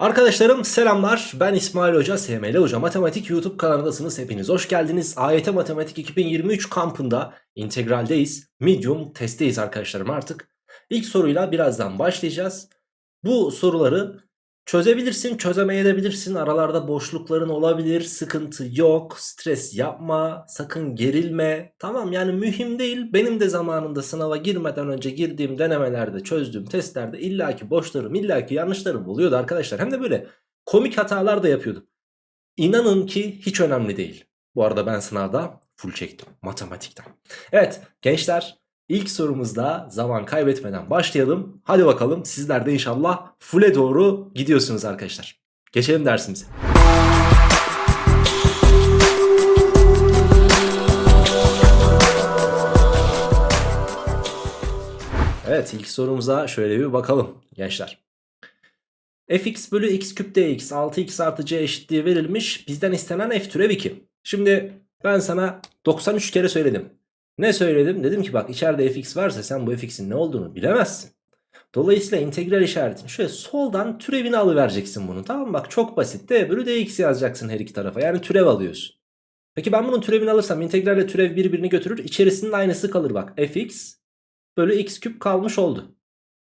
Arkadaşlarım selamlar. Ben İsmail Hoca SML Hoca. Matematik YouTube kanalındasınız. Hepiniz hoş geldiniz. AYT Matematik 2023 kampında integraldeyiz. Medium testteyiz arkadaşlarım artık. İlk soruyla birazdan başlayacağız. Bu soruları çözebilirsin çözemeyebilirsin. Aralarda boşlukların olabilir sıkıntı yok. Stres yapma sakın gerilme. Tamam yani mühim değil. Benim de zamanında sınava girmeden önce girdiğim denemelerde çözdüğüm testlerde illaki boşlarım illaki yanlışlarım oluyordu arkadaşlar. Hem de böyle komik hatalar da yapıyordum. İnanın ki hiç önemli değil. Bu arada ben sınavda full çektim matematikten. Evet gençler İlk sorumuzda zaman kaybetmeden başlayalım. Hadi bakalım sizler de inşallah full'e doğru gidiyorsunuz arkadaşlar. Geçelim dersimize. Evet ilk sorumuza şöyle bir bakalım gençler. fx bölü x küp dx 6x artı c eşitliği verilmiş. Bizden istenen f türev 2. Şimdi ben sana 93 kere söyledim. Ne söyledim? Dedim ki bak içeride fx varsa sen bu fx'in ne olduğunu bilemezsin. Dolayısıyla integral işaretini şöyle soldan türevini alıvereceksin bunu tamam mı? Bak çok basit d bölü dx yazacaksın her iki tarafa yani türev alıyorsun. Peki ben bunun türevini alırsam integralle türev birbirini götürür içerisinin aynısı kalır bak fx bölü x küp kalmış oldu.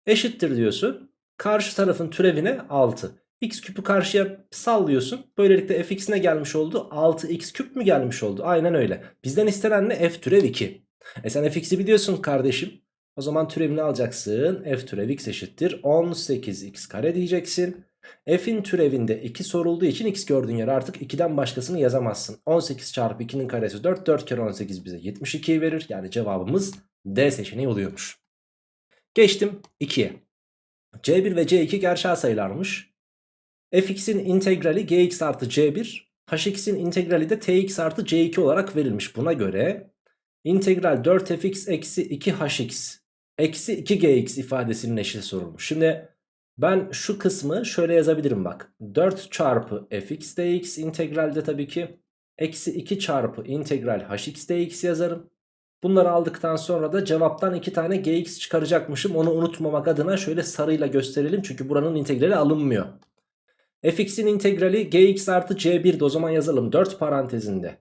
Eşittir diyorsun karşı tarafın türevine 6. x küpü karşıya sallıyorsun. Böylelikle fx ne gelmiş oldu? 6x küp mü gelmiş oldu? Aynen öyle. Bizden istenen ne? f türev 2. E sen fx'i biliyorsun kardeşim. O zaman türevini alacaksın. f türev x eşittir. 18x kare diyeceksin. F'in türevinde 2 sorulduğu için x gördüğün yer artık 2'den başkasını yazamazsın. 18 çarpı 2'nin karesi 4. 4 kere 18 bize 72 verir. Yani cevabımız D seçeneği oluyormuş. Geçtim 2'ye. C1 ve C2 gerçel sayılarmış. Fx'in integrali gx artı c1, hx'in integrali de tx artı c2 olarak verilmiş. Buna göre integral 4fx eksi 2hx eksi 2gx ifadesinin eşit sorulmuş. Şimdi ben şu kısmı şöyle yazabilirim bak. 4 çarpı fx dx integralde tabii ki eksi 2 çarpı integral hx dx yazarım. Bunları aldıktan sonra da cevaptan 2 tane gx çıkaracakmışım. Onu unutmamak adına şöyle sarıyla gösterelim. Çünkü buranın integrali alınmıyor. Fx'in integrali gx artı c1'de o zaman yazalım. 4 parantezinde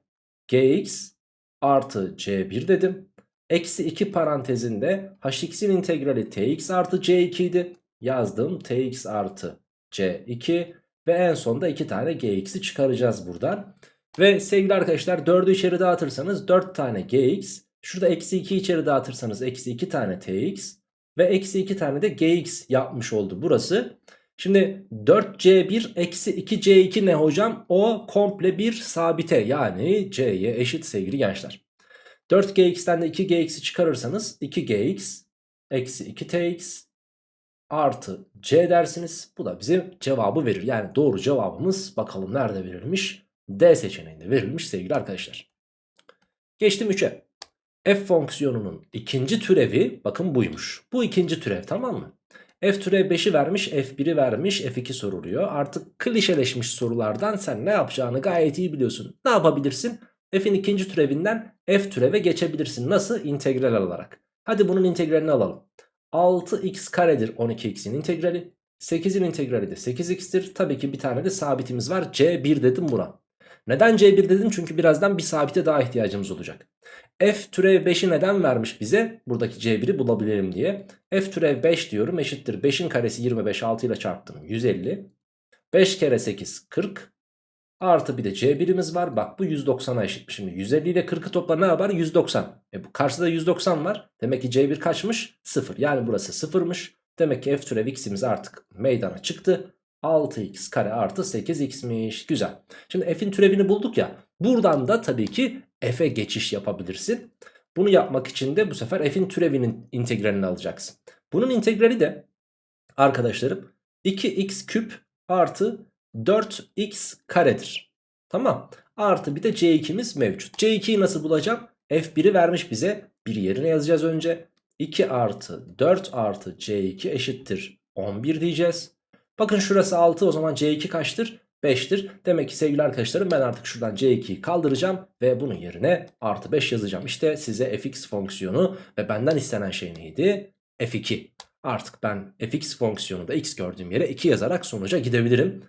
gx artı c1 dedim. Eksi 2 parantezinde hx'in integrali tx artı c2 idi. Yazdım tx artı c2 ve en sonda 2 tane gx'i çıkaracağız buradan. Ve sevgili arkadaşlar 4'ü içeri dağıtırsanız 4 tane gx Şurada eksi 2 içeri dağıtırsanız eksi 2 tane tx ve eksi 2 tane de gx yapmış oldu burası. Şimdi 4c1 eksi 2c2 ne hocam? O komple bir sabite yani c'ye eşit sevgili gençler. 4gx'ten de 2gx'i çıkarırsanız 2gx eksi 2tx artı c dersiniz. Bu da bize cevabı verir. Yani doğru cevabımız bakalım nerede verilmiş? D seçeneğinde verilmiş sevgili arkadaşlar. Geçtim 3'e f fonksiyonunun ikinci türevi bakın buymuş. Bu ikinci türev tamam mı? F türev 5'i vermiş f1'i vermiş f2 soruluyor. Artık klişeleşmiş sorulardan sen ne yapacağını gayet iyi biliyorsun. Ne yapabilirsin? F'in ikinci türevinden f türeve geçebilirsin. Nasıl? İntegral alarak. Hadi bunun integralini alalım. 6x karedir 12x'in integrali. 8'in integrali de 8x'tir. Tabii ki bir tane de sabitimiz var. C1 dedim buna. Neden C1 dedim? Çünkü birazdan bir sabite daha ihtiyacımız olacak. F türev 5'i neden vermiş bize? Buradaki C1'i bulabilelim diye. F türev 5 diyorum eşittir. 5'in karesi 25 6 ile çarptım 150. 5 kere 8 40. Artı bir de C1'imiz var. Bak bu 190'a eşit. Şimdi 150 ile 40'ı topla ne yapar? 190. E bu karşıda 190 var. Demek ki C1 kaçmış? 0. Yani burası 0'mış. Demek ki F türev x'imiz artık meydana çıktı. 6x kare artı 8x'miş. Güzel. Şimdi f'in türevini bulduk ya. Buradan da tabii ki f'e geçiş yapabilirsin. Bunu yapmak için de bu sefer f'in türevinin integralini alacaksın. Bunun integrali de arkadaşlarım 2x küp artı 4x karedir. Tamam. Artı bir de c2'miz mevcut. c2'yi nasıl bulacağım? f1'i vermiş bize. Bir yerine yazacağız önce. 2 artı 4 artı c2 eşittir 11 diyeceğiz. Bakın şurası 6 o zaman C2 kaçtır? 5'tir. Demek ki sevgili arkadaşlarım ben artık şuradan C2'yi kaldıracağım ve bunun yerine artı 5 yazacağım. İşte size fx fonksiyonu ve benden istenen şey neydi? f2. Artık ben fx fonksiyonunda x gördüğüm yere 2 yazarak sonuca gidebilirim.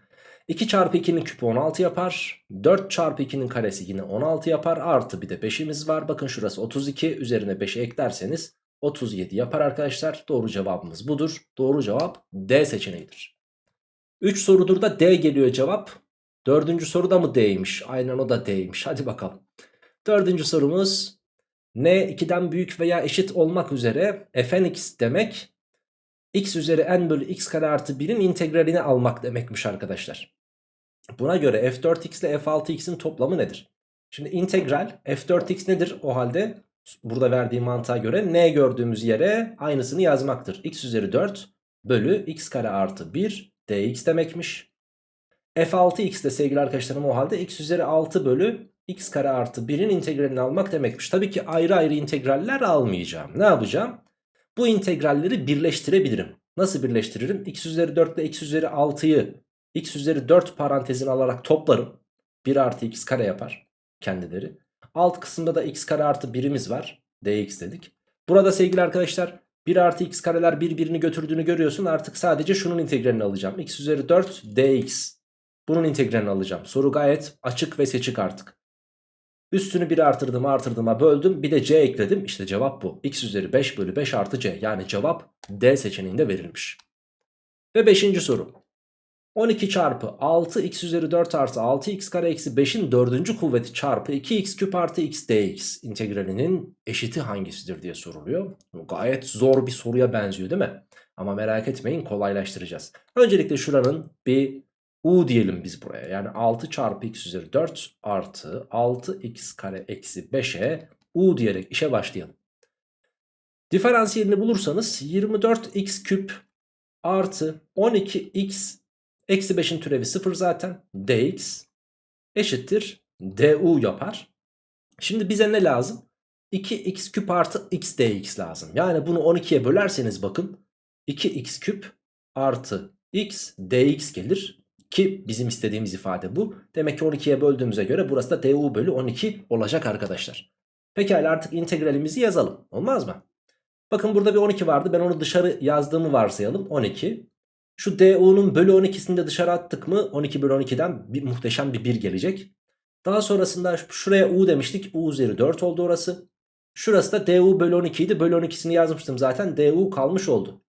2 çarpı 2'nin küpü 16 yapar. 4 çarpı 2'nin karesi yine 16 yapar. Artı bir de 5'imiz var. Bakın şurası 32. Üzerine 5'i eklerseniz 37 yapar arkadaşlar. Doğru cevabımız budur. Doğru cevap D seçeneğidir. 3 sorudur da D geliyor cevap. Dördüncü soruda mı D'ymiş? Aynen o da D'ymiş. Hadi bakalım. Dördüncü sorumuz n 2'den büyük veya eşit olmak üzere fnx demek x üzeri n bölü x kare artı 1'in integralini almak demekmiş arkadaşlar. Buna göre f4x ile f6x'in toplamı nedir? Şimdi integral f4x nedir o halde? Burada verdiği mantığa göre n gördüğümüz yere aynısını yazmaktır. x üzeri 4 bölü x kare artı 1 dx demekmiş. f6x de sevgili arkadaşlarım o halde x üzeri 6 bölü x kare artı 1'in integralini almak demekmiş. Tabii ki ayrı ayrı integraller almayacağım. Ne yapacağım? Bu integralleri birleştirebilirim. Nasıl birleştiririm? x üzeri 4 ile x üzeri 6'yı x üzeri 4 parantezini alarak toplarım. 1 artı x kare yapar kendileri. Alt kısımda da x kare artı 1'imiz var. dx dedik. Burada sevgili arkadaşlar 1 artı x kareler birbirini götürdüğünü görüyorsun. Artık sadece şunun integralini alacağım. x üzeri 4 dx. Bunun integralini alacağım. Soru gayet açık ve seçik artık. Üstünü 1 artırdım artırdığıma böldüm. Bir de c ekledim. İşte cevap bu. x üzeri 5 bölü 5 artı c. Yani cevap D seçeneğinde verilmiş. Ve 5. soru. 12 çarpı 6 x üzeri 4 artı 6 x kare eksi 5'in 4. kuvveti çarpı 2x küp artı x dx integralinin eşiti hangisidir diye soruluyor. Gayet zor bir soruya benziyor değil mi? Ama merak etmeyin kolaylaştıracağız. Öncelikle şuranın bir u diyelim biz buraya. Yani 6 çarpı x üzeri 4 artı 6x kare eksi 5'e u diyerek işe başlayalım. Diferansiyelini bulursanız 24x küp artı 12x eksi 5'in türevi 0 zaten dx eşittir du yapar. Şimdi bize ne lazım? 2x küp artı x dx lazım. Yani bunu 12'ye bölerseniz bakın 2x küp artı x dx gelir. Ki bizim istediğimiz ifade bu. Demek ki 12'ye böldüğümüze göre burası da du bölü 12 olacak arkadaşlar. Pekala artık integralimizi yazalım. Olmaz mı? Bakın burada bir 12 vardı. Ben onu dışarı yazdığımı varsayalım. 12. Şu du'nun bölü 12'sini de dışarı attık mı 12 bölü 12'den bir, muhteşem bir 1 gelecek. Daha sonrasında şuraya u demiştik. u üzeri 4 oldu orası. Şurası da du bölü 12 idi. Bölü 12'sini yazmıştım zaten. du kalmış oldu.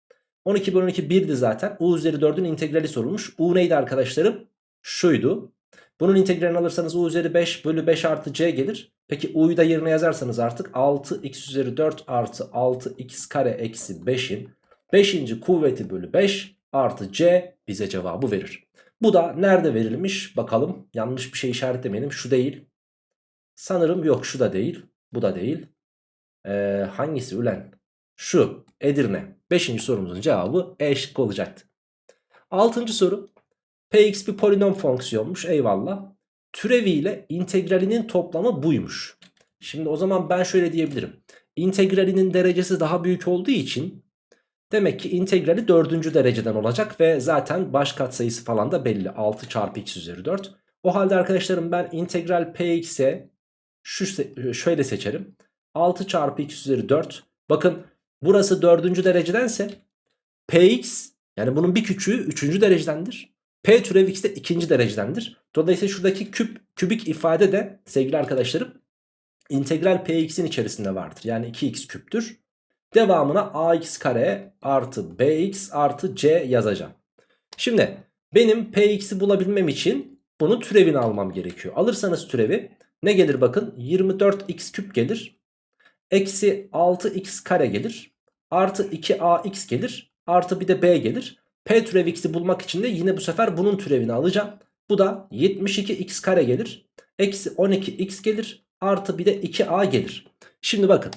12 bölü 12 1'di zaten. U üzeri 4'ün integrali sorulmuş. U neydi arkadaşlarım? Şuydu. Bunun integralini alırsanız U üzeri 5 bölü 5 artı C gelir. Peki U'yu da yerine yazarsanız artık 6x üzeri 4 artı 6x kare eksi 5'in 5. kuvveti bölü 5 artı C bize cevabı verir. Bu da nerede verilmiş bakalım. Yanlış bir şey işaretlemeyelim. Şu değil. Sanırım yok şu da değil. Bu da değil. Ee, hangisi ülen? Şu Edirne. Beşinci sorumuzun cevabı E şıkkı olacaktı. Altıncı soru. Px bir polinom fonksiyonmuş eyvallah. Türeviyle integralinin toplamı buymuş. Şimdi o zaman ben şöyle diyebilirim. İntegralinin derecesi daha büyük olduğu için demek ki integrali dördüncü dereceden olacak ve zaten baş katsayısı falan da belli. 6 çarpı x üzeri 4. O halde arkadaşlarım ben integral px'e şu şöyle seçerim. 6 çarpı x üzeri 4. Bakın burası dördüncü derecedense px yani bunun bir küçüğü üçüncü derecedendir. P türev x de ikinci derecedendir. Dolayısıyla şuradaki küp, kübik ifade de sevgili arkadaşlarım integral px'in içerisinde vardır. Yani 2x küptür. Devamına ax kare artı bx artı c yazacağım. Şimdi benim px'i bulabilmem için bunun türevini almam gerekiyor. Alırsanız türevi ne gelir bakın 24x küp gelir. Eksi 6x kare gelir. Artı 2ax gelir. Artı bir de b gelir. P türev x'i bulmak için de yine bu sefer bunun türevini alacağım. Bu da 72x kare gelir. Eksi 12x gelir. Artı bir de 2a gelir. Şimdi bakın.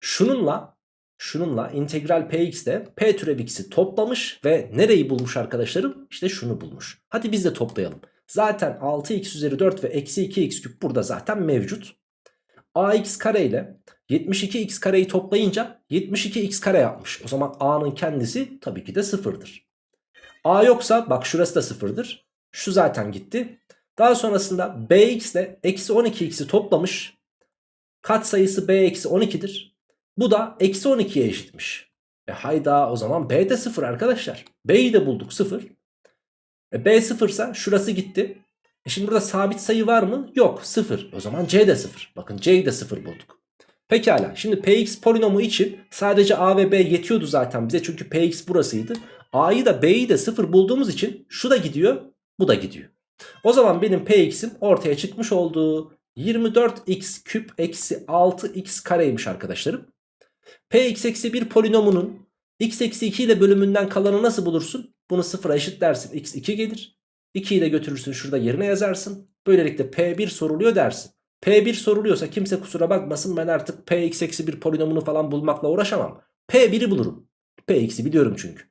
Şununla şununla integral px de p türev x'i toplamış ve nereyi bulmuş arkadaşlarım? İşte şunu bulmuş. Hadi biz de toplayalım. Zaten 6x üzeri 4 ve eksi 2x küp burada zaten mevcut. ax kare ile 72x kareyi toplayınca 72x kare yapmış. O zaman a'nın kendisi tabii ki de sıfırdır. a yoksa bak şurası da sıfırdır. Şu zaten gitti. Daha sonrasında bx ile eksi 12x'i toplamış. Kat sayısı b eksi 12'dir. Bu da eksi 12'ye eşitmiş. E hayda o zaman B de 0 arkadaşlar. B'yi de bulduk 0. E B 0 ise şurası gitti. E şimdi burada sabit sayı var mı? Yok 0. O zaman C de 0. Bakın C'yi de 0 bulduk. Pekala şimdi Px polinomu için sadece A ve B yetiyordu zaten bize. Çünkü Px burasıydı. A'yı da B'yi de 0 bulduğumuz için şu da gidiyor bu da gidiyor. O zaman benim Px'im ortaya çıkmış oldu. 24x küp eksi 6x kareymiş arkadaşlarım. Px eksi 1 polinomunun x eksi 2 ile bölümünden kalanı nasıl bulursun? Bunu sıfıra eşit dersin. x 2 gelir. 2'yi de götürürsün şurada yerine yazarsın. Böylelikle P1 soruluyor dersin. P1 soruluyorsa kimse kusura bakmasın ben artık Px eksi 1 polinomunu falan bulmakla uğraşamam. P1'i bulurum. Px'i biliyorum çünkü.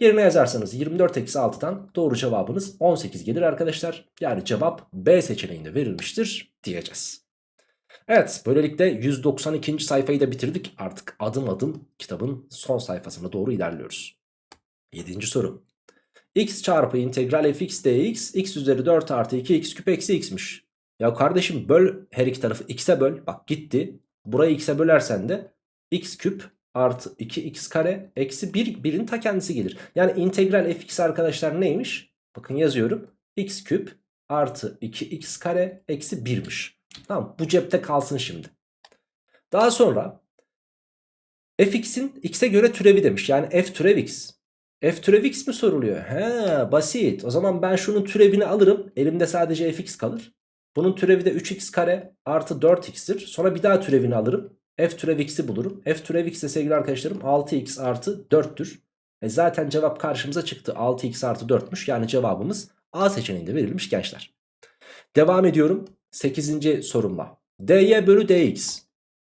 Yerine yazarsanız 24 eksi 6'dan doğru cevabınız 18 gelir arkadaşlar. Yani cevap B seçeneğinde verilmiştir diyeceğiz. Evet böylelikle 192. sayfayı da bitirdik. Artık adım adım kitabın son sayfasına doğru ilerliyoruz. 7. soru. x çarpı integral fx dx x üzeri 4 artı 2 x küp eksi x'miş. Ya kardeşim böl her iki tarafı x'e böl. Bak gitti. Burayı x'e bölersen de x küp artı 2x kare eksi 1 birin ta kendisi gelir. Yani integral fx arkadaşlar neymiş? Bakın yazıyorum. x küp artı 2x kare eksi 1'miş. Tamam bu cepte kalsın şimdi. Daha sonra fx'in x'e göre türevi demiş. Yani f türev x. F türev x mi soruluyor? He basit. O zaman ben şunun türevini alırım. Elimde sadece fx kalır. Bunun türevi de 3x kare artı 4x'tir. Sonra bir daha türevini alırım. F türev x'i bulurum. F türev x de sevgili arkadaşlarım 6x artı 4'tür. E zaten cevap karşımıza çıktı. 6x artı 4'müş. Yani cevabımız A seçeneğinde verilmiş gençler. Devam ediyorum 8. sorumla. dy bölü dx.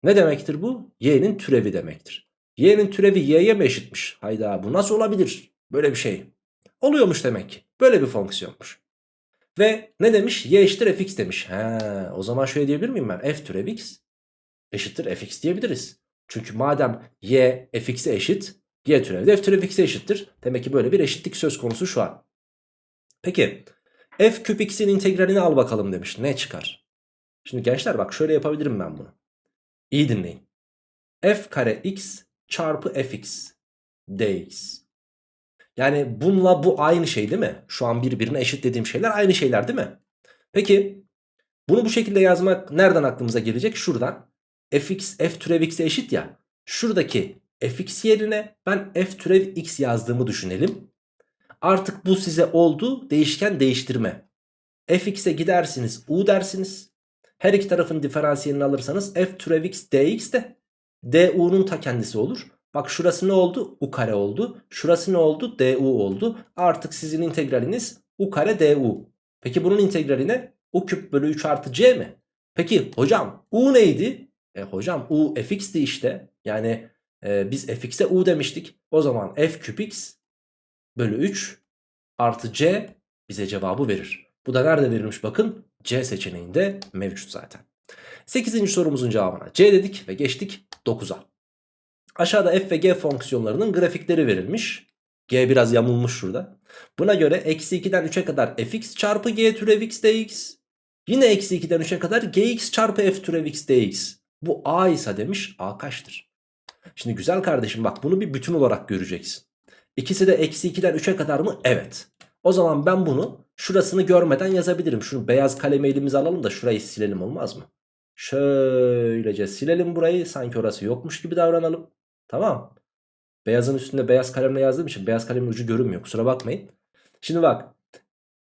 Ne demektir bu? y'nin türevi demektir. y'nin türevi y'ye mi eşitmiş? Hayda bu nasıl olabilir? Böyle bir şey. Oluyormuş demek ki. Böyle bir fonksiyonmuş. Ve ne demiş? y eşittir fx demiş. He, o zaman şöyle diyebilir miyim ben? f türev x eşittir fx diyebiliriz. Çünkü madem y fx'e eşit y türevi de f türev x'e eşittir. Demek ki böyle bir eşitlik söz konusu şu an. Peki f küp x'in integralini al bakalım demiş. Ne çıkar? Şimdi gençler bak şöyle yapabilirim ben bunu. İyi dinleyin. f kare x çarpı fx dx. Yani bununla bu aynı şey değil mi? Şu an birbirine eşit dediğim şeyler aynı şeyler değil mi? Peki bunu bu şekilde yazmak nereden aklımıza gelecek? Şuradan fx f türev x'e eşit ya. Şuradaki fx yerine ben f türev x yazdığımı düşünelim. Artık bu size oldu değişken değiştirme. fx'e gidersiniz u dersiniz. Her iki tarafın diferansiyelini alırsanız f türev x dx de du'nun ta kendisi olur. Bak şurası ne oldu? u kare oldu. Şurası ne oldu? du oldu. Artık sizin integraliniz u kare du. Peki bunun integrali ne? u küp bölü 3 artı c mi? Peki hocam u neydi? E hocam u fx'ti işte. Yani e, biz fx'e u demiştik. O zaman f küp x bölü 3 artı c bize cevabı verir. Bu da nerede verilmiş bakın. C seçeneğinde mevcut zaten. 8. sorumuzun cevabına C dedik ve geçtik 9'a. Aşağıda f ve g fonksiyonlarının grafikleri verilmiş. G biraz yamulmuş şurada. Buna göre eksi 2'den 3'e kadar fx çarpı g türev x dx. Yine eksi 2'den 3'e kadar gx çarpı f türev x dx. Bu a ise demiş a kaçtır? Şimdi güzel kardeşim bak bunu bir bütün olarak göreceksin. İkisi de eksi 2'den 3'e kadar mı? Evet. O zaman ben bunu şurasını görmeden yazabilirim. Şunu beyaz kalemi elimize alalım da şurayı silelim olmaz mı? Şöylece silelim burayı. Sanki orası yokmuş gibi davranalım. Tamam. Beyazın üstünde beyaz kalemle yazdığım için beyaz kalemin ucu görünmüyor. Kusura bakmayın. Şimdi bak.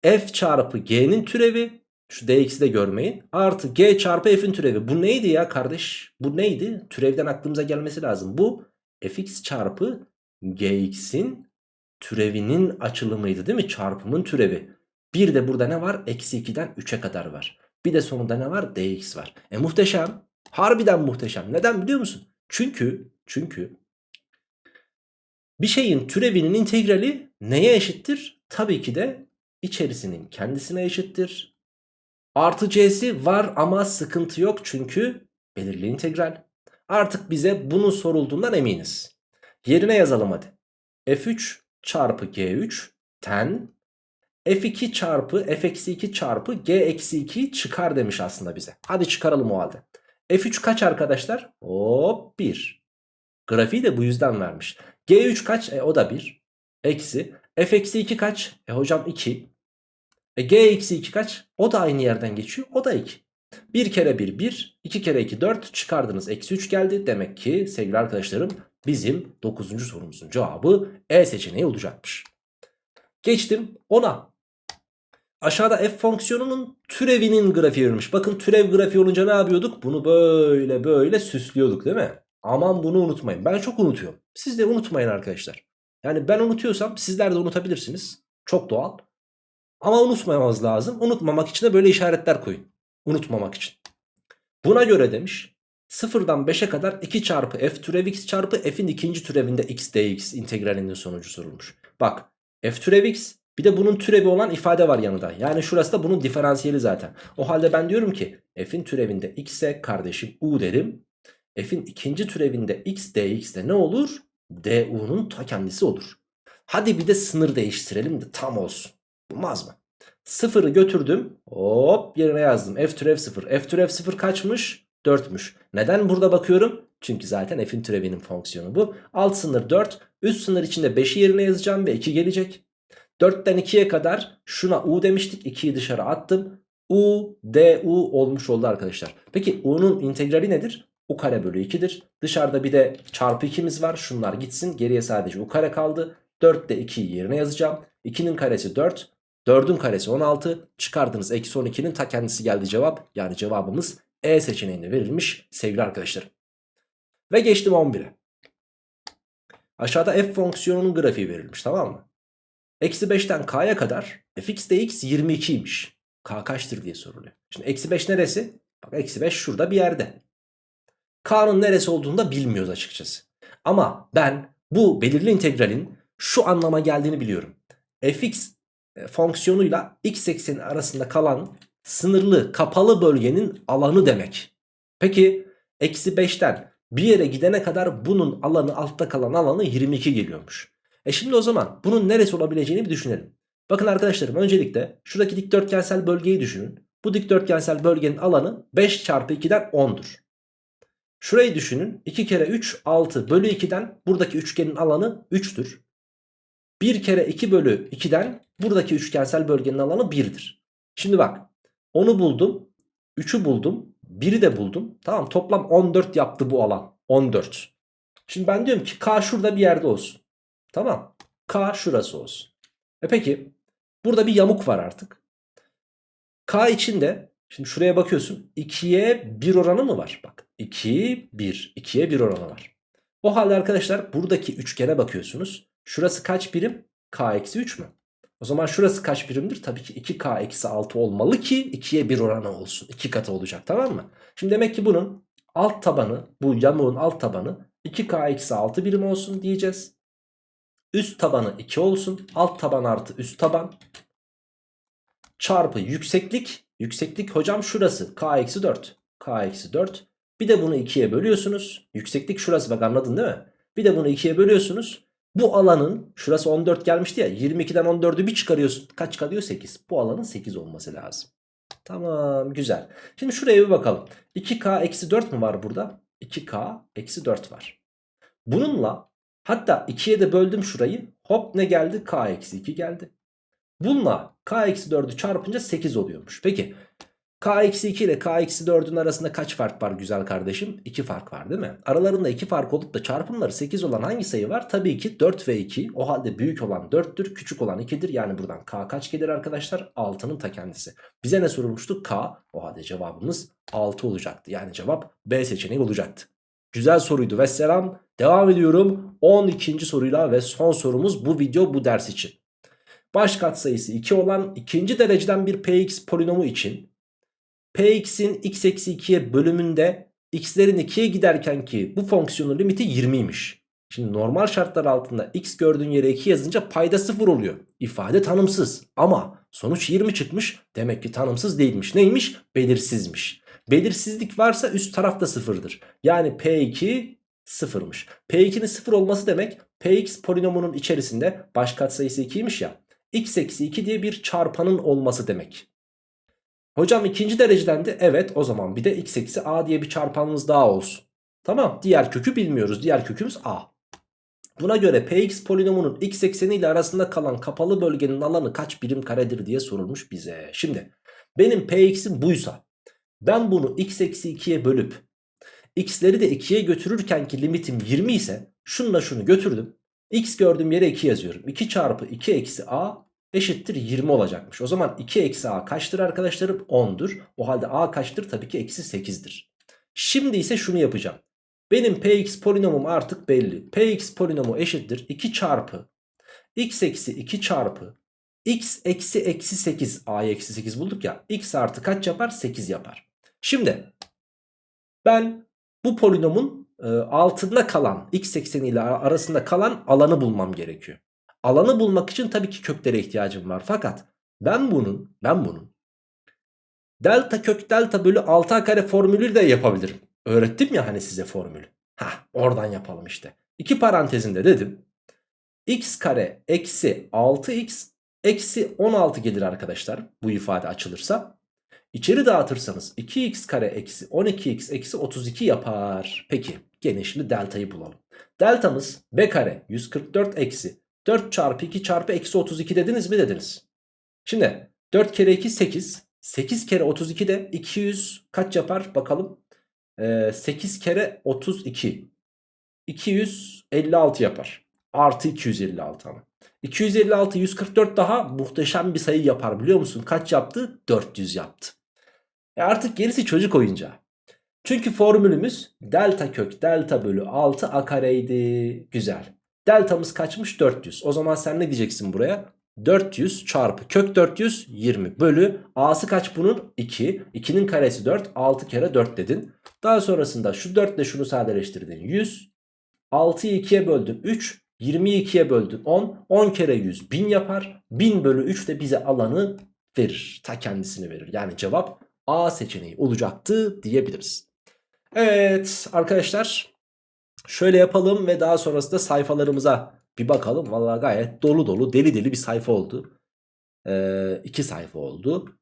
F çarpı G'nin türevi. Şu dx'i de görmeyin. Artı G çarpı F'in türevi. Bu neydi ya kardeş? Bu neydi? Türevden aklımıza gelmesi lazım. Bu fx çarpı gx'in türevinin açılımıydı değil mi? Çarpımın türevi. Bir de burada ne var? Eksi 2'den 3'e kadar var. Bir de sonunda ne var? dx var. E muhteşem. Harbiden muhteşem. Neden biliyor musun? Çünkü çünkü bir şeyin türevinin integrali neye eşittir? Tabii ki de içerisinin kendisine eşittir. Artı c'si var ama sıkıntı yok çünkü belirli integral. Artık bize bunun sorulduğundan eminiz. Yerine yazalım hadi. f3 çarpı g3 ten f2 çarpı f-2 çarpı g-2 çıkar demiş aslında bize. Hadi çıkaralım o halde. f3 kaç arkadaşlar? Hop 1. Grafiği de bu yüzden vermiş. G3 kaç? E o da 1. Eksi. F eksi 2 kaç? E hocam 2. E G eksi 2 kaç? O da aynı yerden geçiyor. O da 2. 1 kere 1 1. 2 kere 2 4. Çıkardınız. Eksi 3 geldi. Demek ki sevgili arkadaşlarım bizim 9. sorumuzun cevabı E seçeneği olacakmış. Geçtim 10'a. Aşağıda f fonksiyonunun türevinin grafiği verilmiş. Bakın türev grafiği olunca ne yapıyorduk? Bunu böyle böyle süslüyorduk değil mi? Aman bunu unutmayın. Ben çok unutuyorum. Siz de unutmayın arkadaşlar. Yani ben unutuyorsam sizler de unutabilirsiniz. Çok doğal. Ama unutmamamız lazım. Unutmamak için de böyle işaretler koyun. Unutmamak için. Buna göre demiş. Sıfırdan 5'e kadar 2 çarpı f türev x çarpı f'in ikinci türevinde x dx integralinin sonucu sorulmuş. Bak f türev x bir de bunun türevi olan ifade var yanında. Yani şurası da bunun diferansiyeli zaten. O halde ben diyorum ki f'in türevinde x'e kardeşim u derim. F'in ikinci türevinde x dx de ne olur? du'nun ta kendisi olur. Hadi bir de sınır değiştirelim de tam olsun. Olmaz mı? Sıfırı götürdüm. Hop yerine yazdım. F türev 0. F türev 0 kaçmış? 4'müş. Neden burada bakıyorum? Çünkü zaten f'in türevinin fonksiyonu bu. Alt sınır 4. Üst sınır içinde 5'i yerine yazacağım ve 2 gelecek. 4'ten 2'ye kadar şuna u demiştik. 2'yi dışarı attım. u, d, u olmuş oldu arkadaşlar. Peki u'nun integrali nedir? u kare bölü 2'dir. Dışarıda bir de çarpı 2'miz var. Şunlar gitsin. Geriye sadece u kare kaldı. 4'te 2'yi yerine yazacağım. 2'nin karesi 4. 4'ün karesi 16. Çıkardınız eksi 12'nin ta kendisi geldi cevap. Yani cevabımız E seçeneğinde verilmiş sevgili arkadaşlarım. Ve geçtim 11'e. Aşağıda f fonksiyonunun grafiği verilmiş tamam mı? Eksi 5'ten k'ya kadar fx dx 22'ymiş. K kaçtır diye soruluyor. Şimdi eksi 5 neresi? Bak eksi 5 şurada bir yerde. K'nın neresi olduğunu da bilmiyoruz açıkçası. Ama ben bu belirli integralin şu anlama geldiğini biliyorum. fx e, fonksiyonuyla x ekseni arasında kalan sınırlı kapalı bölgenin alanı demek. Peki eksi 5'ten bir yere gidene kadar bunun alanı altta kalan alanı 22 geliyormuş. E şimdi o zaman bunun neresi olabileceğini bir düşünelim. Bakın arkadaşlarım öncelikle şuradaki dikdörtgensel bölgeyi düşünün. Bu dikdörtgensel bölgenin alanı 5 çarpı 2'den 10'dur. Şurayı düşünün 2 kere 3 6 bölü 2'den buradaki üçgenin alanı 3'tür. 1 kere 2 bölü 2'den buradaki üçgensel bölgenin alanı 1'dir. Şimdi bak 10'u buldum 3'ü buldum 1'i de buldum. Tamam toplam 14 yaptı bu alan 14. Şimdi ben diyorum ki K şurada bir yerde olsun. Tamam. K şurası olsun. E peki burada bir yamuk var artık. K içinde şimdi şuraya bakıyorsun 2'ye 1 oranı mı var? Bak 2 1 2'ye 1 oranı var. O halde arkadaşlar buradaki üçgene bakıyorsunuz. Şurası kaç birim? K eksi 3 mü? O zaman şurası kaç birimdir? Tabii ki 2K eksi 6 olmalı ki 2'ye 1 oranı olsun. 2 katı olacak tamam mı? Şimdi demek ki bunun alt tabanı bu yamuğun alt tabanı 2K eksi 6 birim olsun diyeceğiz. Üst tabanı 2 olsun. Alt taban artı üst taban. Çarpı yükseklik. Yükseklik hocam şurası. K eksi 4. K eksi 4. Bir de bunu 2'ye bölüyorsunuz. Yükseklik şurası bak anladın değil mi? Bir de bunu 2'ye bölüyorsunuz. Bu alanın şurası 14 gelmişti ya 22'den 14'ü bir çıkarıyorsun. Kaç kalıyor? 8. Bu alanın 8 olması lazım. Tamam güzel. Şimdi şuraya bir bakalım. 2K eksi 4 mü var burada? 2K eksi 4 var. Bununla Hatta 2'ye de böldüm şurayı. Hop ne geldi? K eksi 2 geldi. Bununla K eksi 4'ü çarpınca 8 oluyormuş. Peki K eksi 2 ile K eksi 4'ün arasında kaç fark var güzel kardeşim? 2 fark var değil mi? Aralarında 2 fark olup da çarpımları 8 olan hangi sayı var? Tabii ki 4 ve 2. O halde büyük olan 4'tür küçük olan 2'dir. Yani buradan K kaç gelir arkadaşlar? 6'nın ta kendisi. Bize ne sorulmuştu? K. O halde cevabımız 6 olacaktı. Yani cevap B seçeneği olacaktı. Güzel soruydu ve selam. Devam ediyorum 12. soruyla ve son sorumuz bu video bu ders için. Baş katsayısı 2 olan ikinci dereceden bir px polinomu için px'in x eksi 2'ye bölümünde x'lerin 2'ye giderken ki bu fonksiyonun limiti 20'ymiş. Şimdi normal şartlar altında x gördüğün yere 2 yazınca payda 0 oluyor. İfade tanımsız ama sonuç 20 çıkmış demek ki tanımsız değilmiş. Neymiş? Belirsizmiş. Belirsizlik varsa üst tarafta sıfırdır. Yani P2 sıfırmış. P2'nin sıfır olması demek Px polinomunun içerisinde baş katsayısı 2'ymiş ya. x eksi 2 diye bir çarpanın olması demek. Hocam ikinci dereceden de evet o zaman bir de x eksi a diye bir çarpanımız daha olsun. Tamam diğer kökü bilmiyoruz. Diğer kökümüz a. Buna göre Px polinomunun x ekseni ile arasında kalan kapalı bölgenin alanı kaç birim karedir diye sorulmuş bize. Şimdi benim Px'im buysa ben bunu x eksi 2'ye bölüp x'leri de 2'ye götürürken ki limitim 20 ise şununla şunu götürdüm. x gördüğüm yere 2 yazıyorum. 2 çarpı 2 eksi a eşittir 20 olacakmış. O zaman 2 eksi a kaçtır arkadaşlarım? 10'dur. O halde a kaçtır? Tabii ki eksi 8'dir. Şimdi ise şunu yapacağım. Benim px polinomum artık belli. px polinomu eşittir 2 çarpı x eksi 2 çarpı x eksi eksi 8 a'yı eksi 8 bulduk ya. x artı kaç yapar? 8 yapar. Şimdi ben bu polinomun e, altında kalan x ekseni ile arasında kalan alanı bulmam gerekiyor. Alanı bulmak için tabii ki köklere ihtiyacım var. Fakat ben bunun ben bunun delta kök delta bölü 6 kare formülü de yapabilirim. Öğrettim ya hani size formülü. Hah oradan yapalım işte. İki parantezinde dedim. x kare eksi 6x eksi 16 gelir arkadaşlar. Bu ifade açılırsa. İçeri dağıtırsanız 2x kare eksi 12x eksi 32 yapar. Peki gene şimdi deltayı bulalım. Deltamız b kare 144 eksi 4 çarpı 2 çarpı eksi 32 dediniz mi dediniz. Şimdi 4 kere 2 8. 8 kere 32 de 200 kaç yapar bakalım. Ee, 8 kere 32. 256 yapar. Artı 256 ama. 256 144 daha muhteşem bir sayı yapar biliyor musun? Kaç yaptı? 400 yaptı. E artık gerisi çocuk oyuncağı. Çünkü formülümüz delta kök delta bölü 6 a kareydi. Güzel. Deltamız kaçmış? 400. O zaman sen ne diyeceksin buraya? 400 çarpı kök 400 20 bölü a'sı kaç bunun? 2. 2'nin karesi 4. 6 kere 4 dedin. Daha sonrasında şu 4 ile şunu sadeleştirdin. 100. 6'yı 2'ye böldün 3. 20'yi 2'ye böldün 10. 10 kere 100 1000 yapar. 1000 bölü 3 de bize alanı verir. Ta kendisini verir. Yani cevap A seçeneği olacaktı diyebiliriz. Evet arkadaşlar şöyle yapalım ve daha sonrasında sayfalarımıza bir bakalım. Vallahi gayet dolu dolu deli deli bir sayfa oldu. Ee, iki sayfa oldu.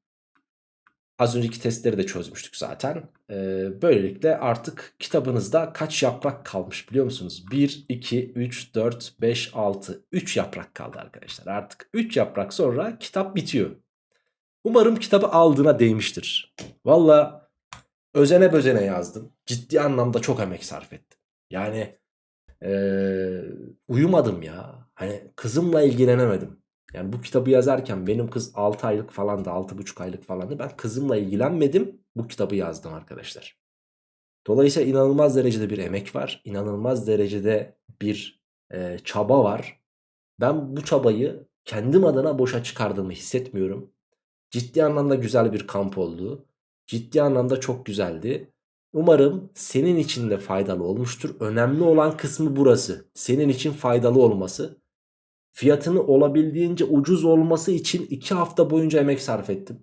Az önceki testleri de çözmüştük zaten. Ee, böylelikle artık kitabınızda kaç yaprak kalmış biliyor musunuz? 1, 2, 3, 4, 5, 6, 3 yaprak kaldı arkadaşlar. Artık 3 yaprak sonra kitap bitiyor. Umarım kitabı aldığına değmiştir. Valla özene bözene yazdım. Ciddi anlamda çok emek sarf ettim. Yani ee, uyumadım ya. Hani kızımla ilgilenemedim. Yani bu kitabı yazarken benim kız 6 aylık falandı 6,5 aylık falandı. Ben kızımla ilgilenmedim bu kitabı yazdım arkadaşlar. Dolayısıyla inanılmaz derecede bir emek var. inanılmaz derecede bir e, çaba var. Ben bu çabayı kendim adına boşa çıkardığımı hissetmiyorum. Ciddi anlamda güzel bir kamp oldu. Ciddi anlamda çok güzeldi. Umarım senin için de faydalı olmuştur. Önemli olan kısmı burası. Senin için faydalı olması. Fiyatını olabildiğince ucuz olması için 2 hafta boyunca emek sarf ettim.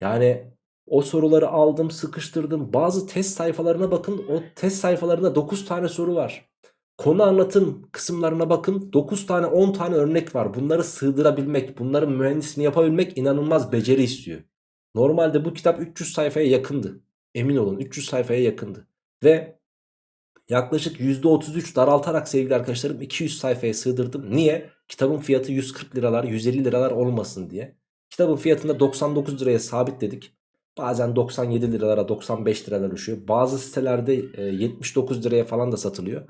Yani o soruları aldım sıkıştırdım. Bazı test sayfalarına bakın. O test sayfalarında 9 tane soru var. Konu anlatım kısımlarına bakın 9 tane 10 tane örnek var. Bunları sığdırabilmek, bunların mühendisini yapabilmek inanılmaz beceri istiyor. Normalde bu kitap 300 sayfaya yakındı. Emin olun 300 sayfaya yakındı. Ve yaklaşık %33 daraltarak sevgili arkadaşlarım 200 sayfaya sığdırdım. Niye? Kitabın fiyatı 140 liralar 150 liralar olmasın diye. Kitabın fiyatında 99 liraya sabitledik. Bazen 97 liralara 95 liralar düşüyor. Bazı sitelerde 79 liraya falan da satılıyor.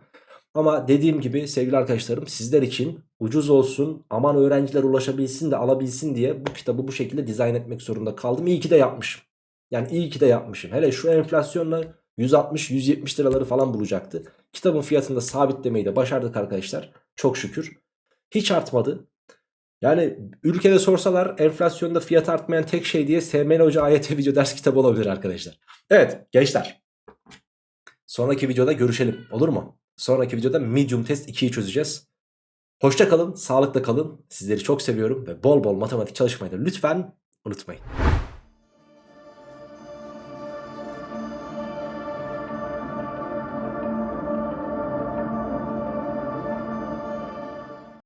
Ama dediğim gibi sevgili arkadaşlarım sizler için ucuz olsun aman öğrenciler ulaşabilsin de alabilsin diye bu kitabı bu şekilde dizayn etmek zorunda kaldım. İyi ki de yapmışım. Yani iyi ki de yapmışım. Hele şu enflasyonla 160-170 liraları falan bulacaktı. Kitabın fiyatını da sabitlemeyi de başardık arkadaşlar. Çok şükür. Hiç artmadı. Yani ülkede sorsalar enflasyonda fiyat artmayan tek şey diye SML Hoca AYT video ders kitabı olabilir arkadaşlar. Evet gençler. Sonraki videoda görüşelim olur mu? Sonraki videoda medium test 2'yi çözeceğiz. Hoşça kalın, sağlıkla kalın. Sizleri çok seviyorum ve bol bol matematik çalışmayı da lütfen unutmayın.